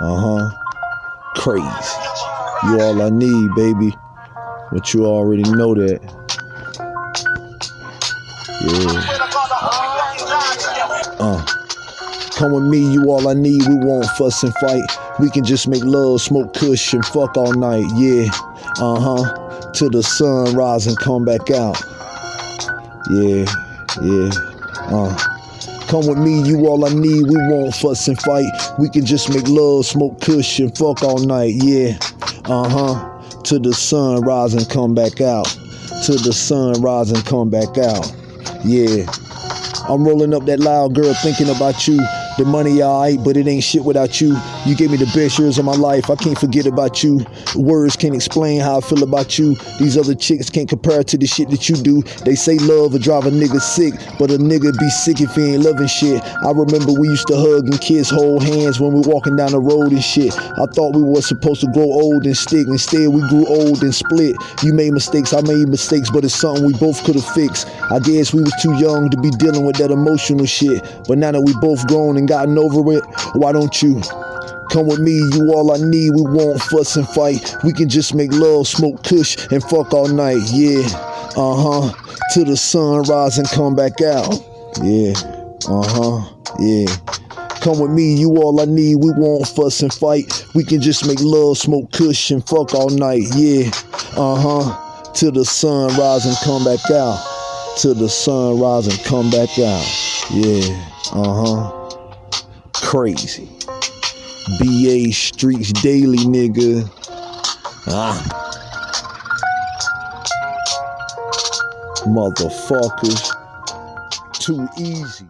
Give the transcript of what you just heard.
Uh huh. Crazy. You all I need, baby. But you already know that. Yeah. Uh. Come with me, you all I need. We won't fuss and fight. We can just make love, smoke kush, and fuck all night. Yeah. Uh huh. Till the sun rise and come back out. Yeah. Yeah. Uh. Come with me, you all I need. We won't fuss and fight. We can just make love, smoke kush, and fuck all night. Yeah. Uh huh. To the sun rise and come back out. To the sun rise and come back out. Yeah. I'm rolling up that loud girl thinking about you. The money alright, but it ain't shit without you. You gave me the best years of my life. I can't forget about you. Words can't explain how I feel about you. These other chicks can't compare to the shit that you do. They say love will drive a nigga sick, but a nigga be sick if he ain't loving shit. I remember we used to hug and kiss, hold hands when we walking down the road and shit. I thought we were supposed to grow old and stick. Instead, we grew old and split. You made mistakes, I made mistakes, but it's something we both could have fixed. I guess we was too young to be dealing with that emotional shit. But now that we both grown and gotten over it, why don't you? Come with me, you all I need. We won't fuss and fight. We can just make love, smoke kush, and fuck all night. Yeah, uh huh. Till the sun rise and come back out. Yeah, uh huh. Yeah. Come with me, you all I need. We won't fuss and fight. We can just make love, smoke kush, and fuck all night. Yeah, uh huh. Till the sun rise and come back out. Till the sun rise and come back out. Yeah, uh huh. Crazy. BA Streets Daily, nigga. Ah. Motherfuckers. Too easy.